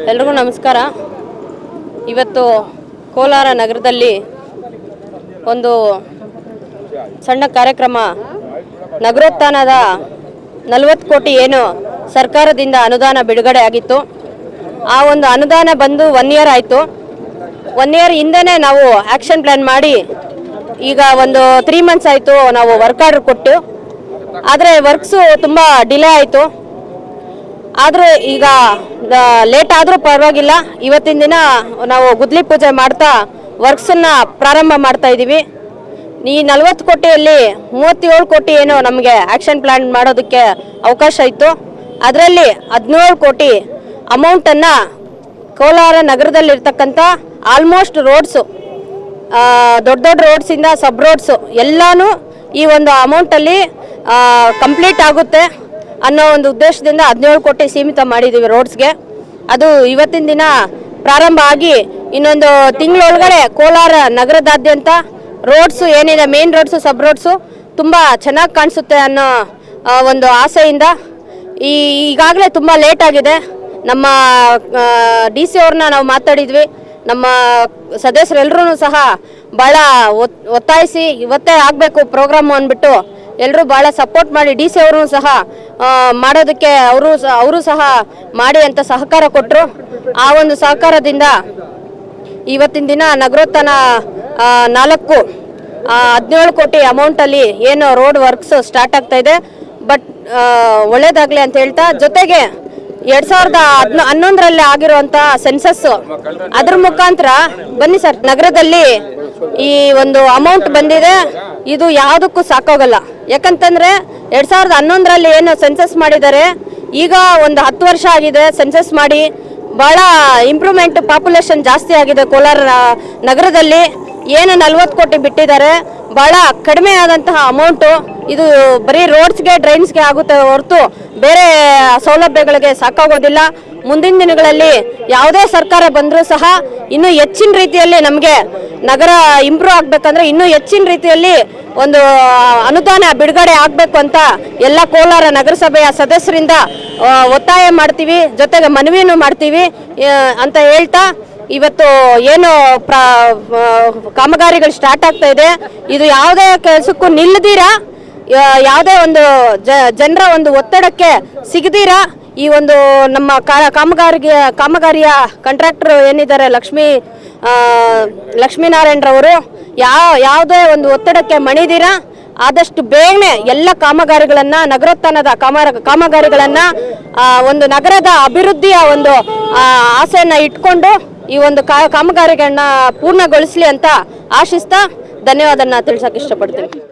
ಎಲ್ರಿಗೂ ನಮಸ್ಕಾರ. ಇವತ್ತು ಕೋಲಾರ ನಗರದಲ್ಲಿ ಒಂದು ಸಣ್ಣ ಕಾರ್ಯಕ್ರಮ. ನಗರೋತ್ಥಾನದ ನಲವತ್ತು ಕೋಟಿ ಏನು ಸರ್ಕಾರದಿಂದ ಅನುದಾನ ಬಿಡುಗಡೆ ಆಗಿತ್ತು. ಆ ಒಂದು ಅನುದಾನ ಬಂದು ಒನ್ ಇಯರ್ ಆಯಿತು. ಒನ್ ಇಯರ್ ಹಿಂದೆನೇ ನಾವು ಆ್ಯಕ್ಷನ್ ಪ್ಲ್ಯಾನ್ ಮಾಡಿ ಈಗ ಒಂದು ತ್ರೀ ಮಂತ್ಸ್ ಆಯಿತು ನಾವು ವರ್ಕ್ ಆರ್ಡರ್ ಕೊಟ್ಟು. ಆದರೆ ವರ್ಕ್ಸು ತುಂಬ ಡಿಲೇ ಆಯಿತು. ಆದರೂ ಈಗ ಲೇಟ್ ಆದರೂ ಪರವಾಗಿಲ್ಲ. ಇವತ್ತಿನ ದಿನ ನಾವು ಗುದ್ಲಿ ಪೂಜೆ ಮಾಡ್ತಾ ವರ್ಕ್ಸನ್ನು ಪ್ರಾರಂಭ ಮಾಡ್ತಾ ಇದ್ದೀವಿ ಈ ನಲವತ್ತು ಕೋಟಿಯಲ್ಲಿ ಮೂವತ್ತೇಳು ಕೋಟಿ ಏನು ನಮಗೆ ಆ್ಯಕ್ಷನ್ ಪ್ಲ್ಯಾನ್ ಮಾಡೋದಕ್ಕೆ ಅವಕಾಶ ಇತ್ತು. ಅದರಲ್ಲಿ ಹದಿನೇಳು ಕೋಟಿ ಅಮೌಂಟನ್ನು ಕೋಲಾರ ನಗರದಲ್ಲಿರ್ತಕ್ಕಂಥ ಆಲ್ಮೋಸ್ಟ್ ರೋಡ್ಸು ದೊಡ್ಡ ದೊಡ್ಡ ರೋಡ್ಸಿಂದ ಸಬ್ ರೋಡ್ಸು ಎಲ್ಲನೂ ಈ ಒಂದು ಅಮೌಂಟಲ್ಲಿ ಕಂಪ್ಲೀಟ್ ಆಗುತ್ತೆ. ಅನ್ನೋ ಒಂದು ಉದ್ದೇಶದಿಂದ ಹದಿನೇಳು ಕೋಟಿ ಸೀಮಿತ ಮಾಡಿದ್ದೀವಿ ರೋಡ್ಸ್ಗೆ. ಅದು ಇವತ್ತಿನ ದಿನ ಪ್ರಾರಂಭ ಆಗಿ ಇನ್ನೊಂದು ತಿಂಗಳೊಳಗಡೆ ಕೋಲಾರ ನಗರದಾದ್ಯಂತ ರೋಡ್ಸು ಏನಿದೆ ಮೇನ್ ರೋಡ್ಸು ಸಬ್ ರೋಡ್ಸು ತುಂಬ ಚೆನ್ನಾಗಿ ಕಾಣಿಸುತ್ತೆ ಅನ್ನೋ ಒಂದು ಆಸೆಯಿಂದ ಈ, ಈಗಾಗಲೇ ತುಂಬ ಲೇಟ್ ಆಗಿದೆ. ನಮ್ಮ ಡಿ ಸಿ ಅವ್ರನ್ನ ನಾವು ಮಾತಾಡಿದ್ವಿ. ನಮ್ಮ ಸದಸ್ಯರೆಲ್ಲರೂ ಸಹ ಭಾಳ ಒತ್, ಒತ್ತಾಯಿಸಿ ಇವತ್ತೇ ಆಗಬೇಕು ಪ್ರೋಗ್ರಾಮು ಅಂದ್ಬಿಟ್ಟು ಎಲ್ಲರೂ ಭಾಳ ಸಪೋರ್ಟ್ ಮಾಡಿ ಡಿ ಸಿ ಅವರು ಸಹ ಮಾಡೋದಕ್ಕೆ ಅವರು ಅವರು ಸಹ ಮಾಡಿ ಅಂತ ಸಹಕಾರ ಕೊಟ್ಟರು ಆ ಒಂದು ಸಹಕಾರದಿಂದ ಇವತ್ತಿನ ದಿನ ನಗರೋತ್ಥಾನ ನಾಲ್ಕು ಹದಿನೇಳು ಕೋಟಿ ಅಮೌಂಟಲ್ಲಿ ಏನು ರೋಡ್ ವರ್ಕ್ಸ್ ಸ್ಟಾರ್ಟ್ ಆಗ್ತಾ ಇದೆ. ಬಟ್ ಒಳ್ಳೇದಾಗಲಿ ಅಂತ ಹೇಳ್ತಾ, ಜೊತೆಗೆ ಎರಡ್ ಸಾವಿರದ ಹದ್ನ, ಹನ್ನೊಂದರಲ್ಲಿ ಆಗಿರುವಂತ ಸೆನ್ಸಸ್ ಅದ್ರ ಮುಖಾಂತರ ಬನ್ನಿ ಸರ್. ನಗರದಲ್ಲಿ ಈ ಒಂದು ಅಮೌಂಟ್ ಬಂದಿದೆ. ಇದು ಯಾವುದಕ್ಕೂ ಸಾಕಾಗಲ್ಲ. ಯಾಕಂತಂದ್ರೆ ಎರಡ್ ಸಾವಿರದ ಹನ್ನೊಂದರಲ್ಲಿ ಏನು ಸೆನ್ಸಸ್ ಮಾಡಿದ್ದಾರೆ, ಈಗ ಒಂದು ಹತ್ತು ವರ್ಷ ಆಗಿದೆ ಸೆನ್ಸಸ್ ಮಾಡಿ. ಬಹಳ ಇಂಪ್ರೂವ್ಮೆಂಟ್ ಪಾಪ್ಯುಲೇಷನ್ ಜಾಸ್ತಿ ಆಗಿದೆ ಕೋಲಾರ ನಗರದಲ್ಲಿ. ಏನು ನಲ್ವತ್ತು ಕೋಟಿ ಬಿಟ್ಟಿದ್ದಾರೆ. ಬಹಳ ಕಡಿಮೆ ಆದಂತಹ ಅಮೌಂಟು ಇದು ಬರೀ ರೋಡ್ಸ್ಗೆ ಡ್ರೈನ್ಸ್ಗೆ ಆಗುತ್ತೆ ಹೊರತು ಬೇರೆ ಸೌಲಭ್ಯಗಳಿಗೆ ಸಾಕಾಗೋದಿಲ್ಲ. ಮುಂದಿನ ದಿನಗಳಲ್ಲಿ ಯಾವುದೇ ಸರ್ಕಾರ ಬಂದರೂ ಸಹ ಇನ್ನೂ ಹೆಚ್ಚಿನ ರೀತಿಯಲ್ಲಿ ನಮಗೆ ನಗರ ಇಂಪ್ರೂವ್ ಆಗಬೇಕಂದ್ರೆ ಇನ್ನೂ ಹೆಚ್ಚಿನ ರೀತಿಯಲ್ಲಿ ಒಂದು ಅನುದಾನ ಬಿಡುಗಡೆ ಆಗಬೇಕು ಅಂತ ಎಲ್ಲ ಕೋಲಾರ ನಗರಸಭೆಯ ಸದಸ್ಯರಿಂದ ಒತ್ತಾಯ ಮಾಡ್ತೀವಿ, ಜೊತೆಗೆ ಮನವಿಯನ್ನು ಮಾಡ್ತೀವಿ ಅಂತ ಹೇಳ್ತಾ ಇವತ್ತು ಏನು ಪ್ರ ಕಾಮಗಾರಿಗಳು ಸ್ಟಾರ್ಟ್ ಆಗ್ತಾ ಇದೆ. ಇದು ಯಾವುದೇ ಕೆಲಸಕ್ಕೂ ನಿಲ್ಲದಿರ? ಯಾವುದೇ ಒಂದು ಜನರ ಒಂದು ಒತ್ತಡಕ್ಕೆ ಸಿಗದಿರ? ಈ ಒಂದು ನಮ್ಮ ಕಾಮಗಾರಿಗೆ, ಕಾಮಗಾರಿಯ ಕಾಂಟ್ರಾಕ್ಟರ್ ಏನಿದ್ದಾರೆ, ಲಕ್ಷ್ಮೀ ಲಕ್ಷ್ಮೀನಾರಾಯಣರವರು ಯಾವ ಯಾವುದೇ ಒಂದು ಒತ್ತಡಕ್ಕೆ ಮಣಿದಿರ, ಆದಷ್ಟು ಬೇಗನೆ ಎಲ್ಲ ಕಾಮಗಾರಿಗಳನ್ನು, ನಗರೋತ್ಥಾನದ ಕಾಮ ಕಾಮಗಾರಿಗಳನ್ನು ಒಂದು ನಗರದ ಅಭಿವೃದ್ಧಿಯ ಒಂದು ಆಸೆಯನ್ನು ಇಟ್ಕೊಂಡು ಈ ಒಂದು ಕಾ- ಕಾಮಗಾರಿಗಳನ್ನ ಪೂರ್ಣಗೊಳಿಸಲಿ ಅಂತ ಆಶಿಸ್ತಾ ಧನ್ಯವಾದನ್ನ ತಿಳಿಸಕ್ಕೆ ಇಷ್ಟಪಡ್ತೀನಿ.